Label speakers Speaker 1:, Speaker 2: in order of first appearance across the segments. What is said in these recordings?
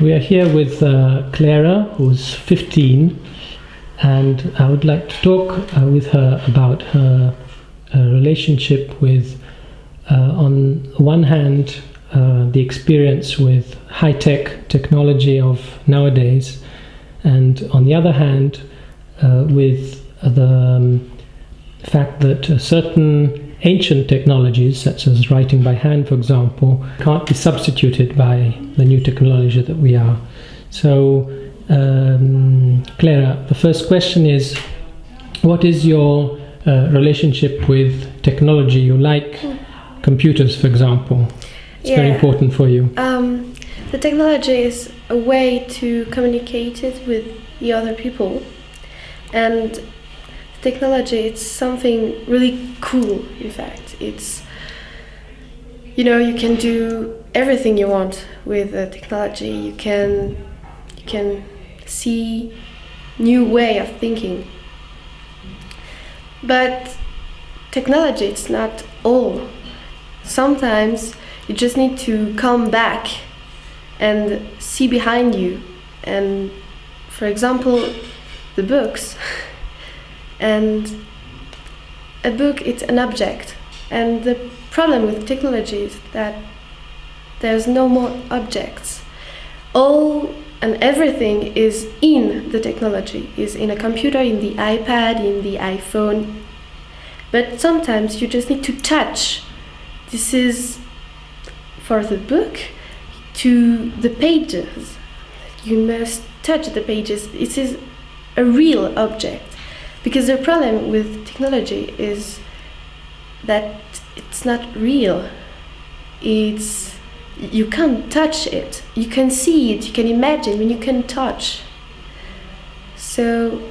Speaker 1: We are here with uh, Clara, who's 15, and I would like to talk uh, with her about her uh, relationship with, uh, on one hand, uh, the experience with high tech technology of nowadays, and on the other hand, uh, with the um, fact that certain ancient technologies, such as writing by hand, for example, can't be substituted by the new technology that we are. So, um, Clara, the first question is what is your uh, relationship with technology? You like computers, for example. It's very important for you.
Speaker 2: Um, the technology is a way to communicate it with the other people, and technology it's something really cool. In fact, it's you know you can do everything you want with technology. You can you can see new way of thinking, but technology it's not all. Sometimes you just need to come back and see behind you and for example the books and a book it's an object and the problem with technology is that there's no more objects all and everything is in the technology is in a computer in the ipad in the iphone but sometimes you just need to touch this is for the book to the pages. You must touch the pages. It is a real object. Because the problem with technology is that it's not real. It's you can't touch it. You can see it, you can imagine when you can touch. So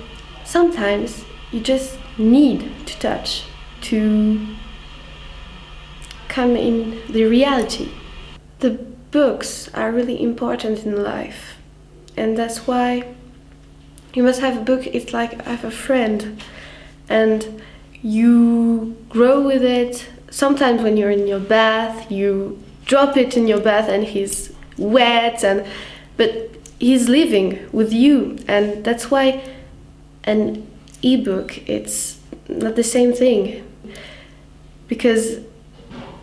Speaker 2: sometimes you just need to touch to come in the reality. The books are really important in life, and that's why you must have a book. It's like I have a friend, and you grow with it. Sometimes when you're in your bath, you drop it in your bath, and he's wet, and but he's living with you, and that's why an ebook it's not the same thing because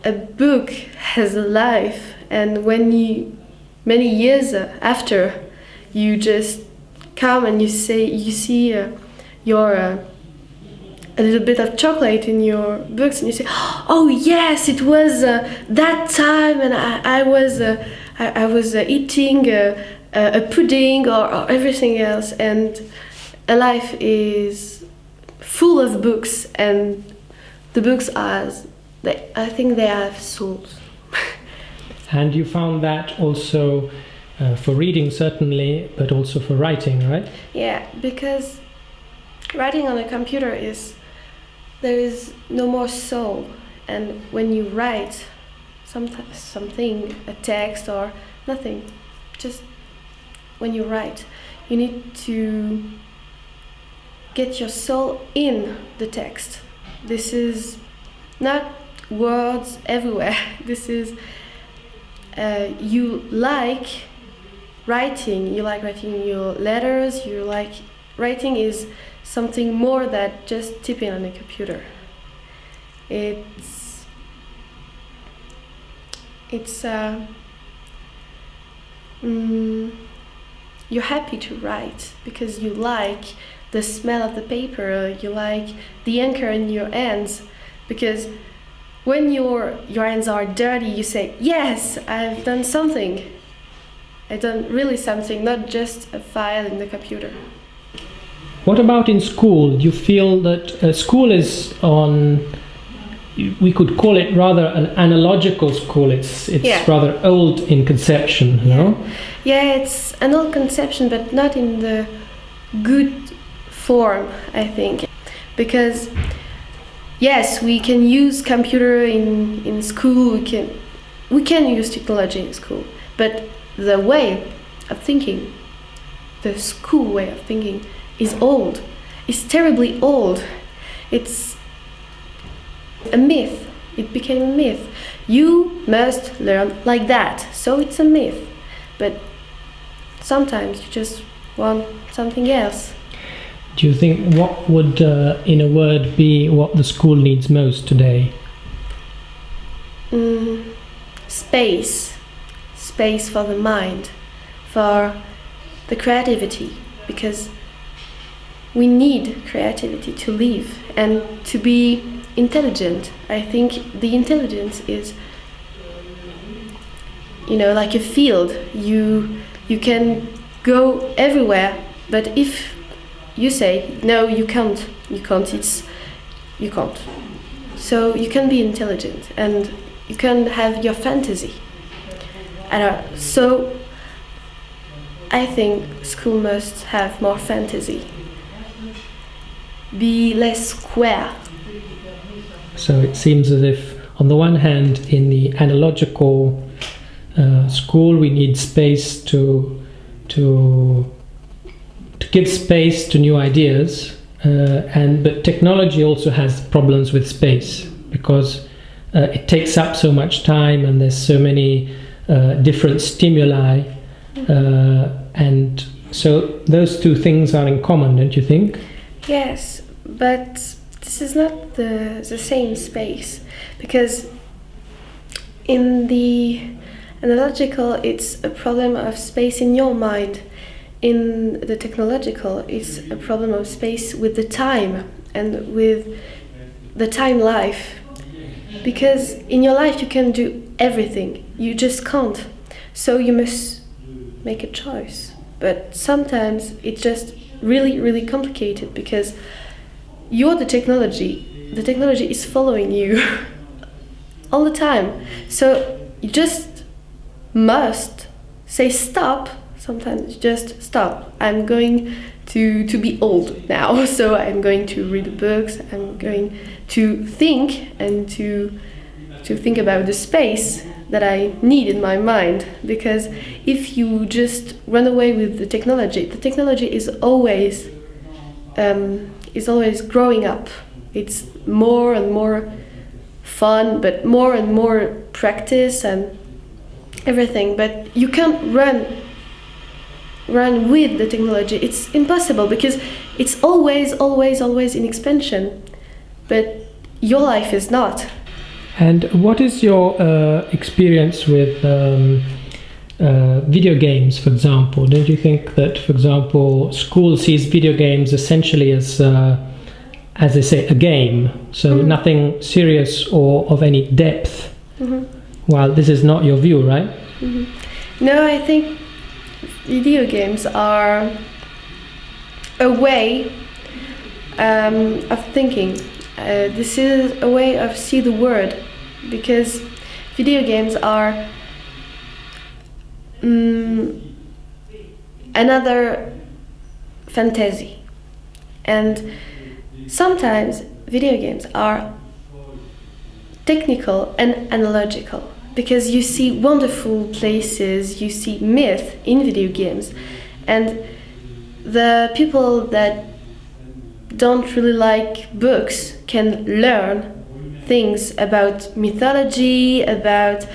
Speaker 2: a book has a life and when you many years after you just come and you say you see uh, your uh, a little bit of chocolate in your books and you say oh yes it was uh, that time and i, I was uh, I, I was uh, eating uh, a a pudding or, or everything else and a life is full of books and the books are they, i think they have souls
Speaker 1: And you found that also uh, for reading, certainly, but also for writing, right?
Speaker 2: Yeah, because writing on a computer is there is no more soul, and when you write some something, a text or nothing, just when you write, you need to get your soul in the text. This is not words everywhere. This is uh, you like writing. You like writing your letters you like writing is something more than just typing on a computer. It's it's uh, mm, you're happy to write because you like the smell of the paper you like the anchor in your hands because when your your hands are dirty you say yes i've done something i've done really something not just a file in the computer
Speaker 1: What about in school? Do you feel that uh, school is on? We could call it rather an analogical school. It's it's
Speaker 2: Yeah.
Speaker 1: rather old in conception, no?
Speaker 2: yeah it's an old conception but not in the good form i think because yes we can use computer in in school we can we can use technology in school but the way of thinking the school way of thinking is old. It's terribly old. It's a myth. It became a myth. You must learn like that. So it's a myth. But sometimes you just want something else.
Speaker 1: Do you think what would, uh, in a word, be what the school needs most today?
Speaker 2: Mm, space, space for the mind, for the creativity, because we need creativity to live and to be intelligent. I think the intelligence is, you know, like a field. You you can go everywhere, but if you say no, you can't, you can't. It's you can't. So you can be intelligent and you can have your fantasy. So I think school must have more fantasy. Be less square.
Speaker 1: So it seems as if, on the one hand, in the analogical uh, school, we need space to to to give space to new ideas, uh, and but technology also has problems with space because uh, it takes up so much time and there's so many uh, different stimuli, uh, and so those two things are in common, don't you think?
Speaker 2: Yes, but this is not the, the same space because in the analogical it's a problem of space in your mind in the technological it's a problem of space with the time and with the time life because in your life you can do everything. You just can't. So you must make a choice. But sometimes it's just really really complicated because you're the technology. The technology is following you all the time. So you just must say stop. Sometimes just stop. I'm going to to be old now. So i'm going to read the books. I'm going to think and to to think about the space that i need in my mind. Because if you just run away with the technology the technology is always um, is always growing up. It's more and more fun but more and more practice and everything. But you can't run run with the technology. It's impossible because it's always always always in expansion. But your life is not
Speaker 1: And what is your uh, experience with um, uh, video games, for example? Don't you think that, for example, school sees video games essentially as, uh, as they say, a game, so
Speaker 2: Mhm.
Speaker 1: nothing serious or of any depth?
Speaker 2: Mhm.
Speaker 1: While this is not your view, right?
Speaker 2: No, I think video games are a way um, of thinking. Uh, this is a way of see the world because video games are mm, another fantasy, and sometimes video games are technical and analogical because you see wonderful places, you see myth in video games, and the people that don't really like books can learn things about mythology, about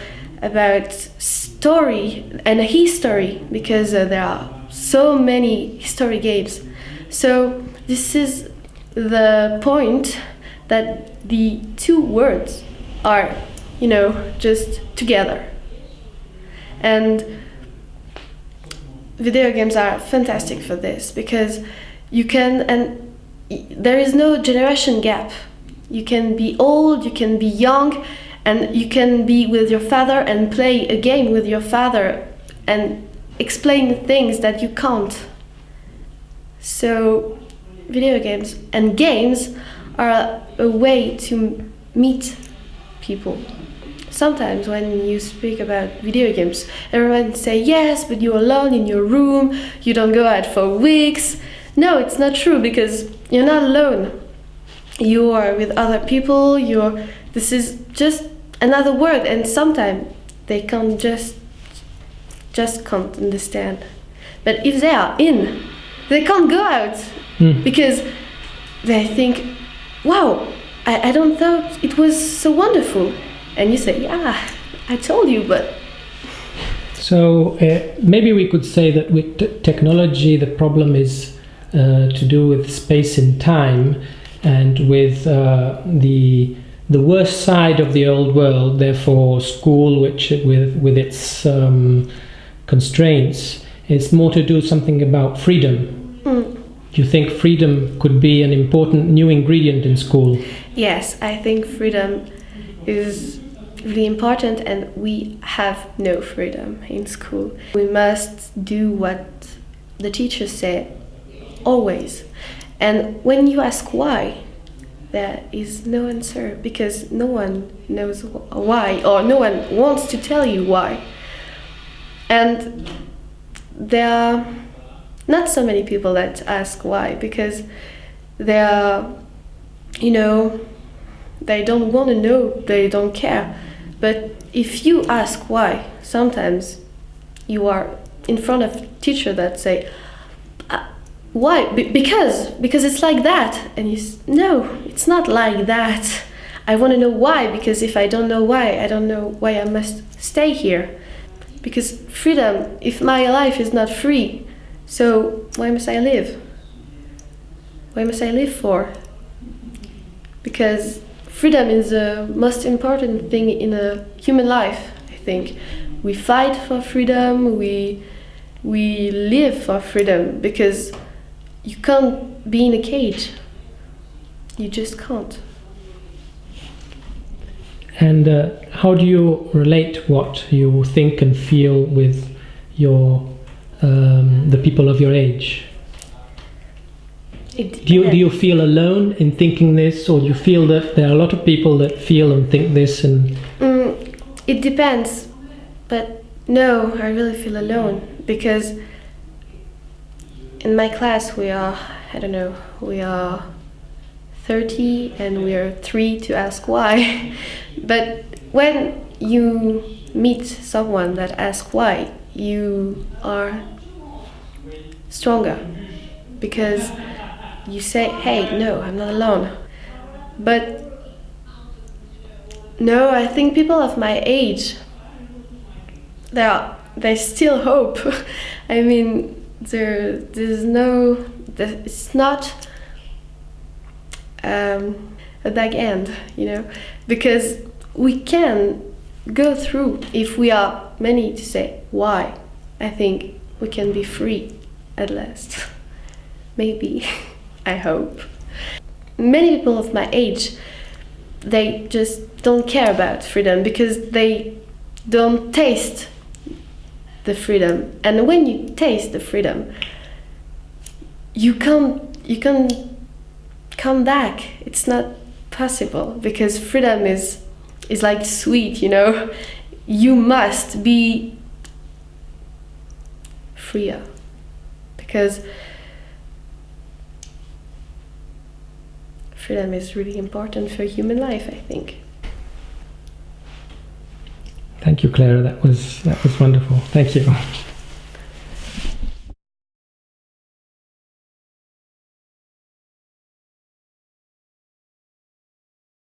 Speaker 2: about story and history because uh, there are so many history games. So this is the point that the two words are, you know, just together. And video games are fantastic for this because you can and there is no generation gap. You can be old, you can be young, and you can be with your father and play a game with your father and explain things that you can't. So, video games and games are a way to meet people. Sometimes when you speak about video games, everyone say yes, but you're alone in your room, you don't go out for weeks. No, it's not true because you're not alone. You are with other people, you're this is just another word and sometimes they can't just just can't understand. But if they are in, they can't go out
Speaker 1: Mm.
Speaker 2: because they think, wow, I, I don't thought it was so wonderful. And you say, yeah, I told you, but
Speaker 1: So uh, maybe we could say that with t- technology, the problem is to do with space and time, and with uh, the the worst side of the old world. Therefore, school, which with with its um, constraints, is more to do something about freedom.
Speaker 2: Mm.
Speaker 1: Do you think freedom could be an important new ingredient in school?
Speaker 2: Yes, I think freedom is really important, and we have no freedom in school. We must do what the teachers say always. And when you ask why, there is no answer because no one knows wh- why, or no one wants to tell you why. And there are not so many people that ask why because they are, you know, they don't want to know, they don't care. But if you ask why, sometimes you are in front of teacher that say, "Uh, why? Be- because because it's like that, and you no, it's not like that. I want to know why because if I don't know why, I don't know why I must stay here. Because freedom, if my life is not free, so why must I live? Why must I live for? Because freedom is the most important thing in a human life, I think. We fight for freedom, we we live for freedom because you can't be in a cage. You just can't.
Speaker 1: And uh, how do you relate what you think and feel with your um, the people of your age?
Speaker 2: It
Speaker 1: Do you do you feel alone in thinking this, or do you feel that there are a lot of people that feel and think this? And
Speaker 2: Mm, it depends, but no, I really feel alone because in my class we are, I don't know, we are 30 and we are three to ask why. but when you meet someone that asks why, you are stronger because you say, hey, no, I'm not alone. But no, I think people of my age, they are, they still hope. I mean, there, there's no, it's not um, a back end, you know, because we can go through if we are many to say why. I think we can be free at last. Maybe, I hope. Many people of my age, they just don't care about freedom because they don't taste the freedom. And when you taste the freedom, you can't you can't come back. It's not possible because freedom is is like sweet, you know. You must be freer because freedom is really important for human life, I think.
Speaker 1: Thank you, Clara. That was that was wonderful. Thank you.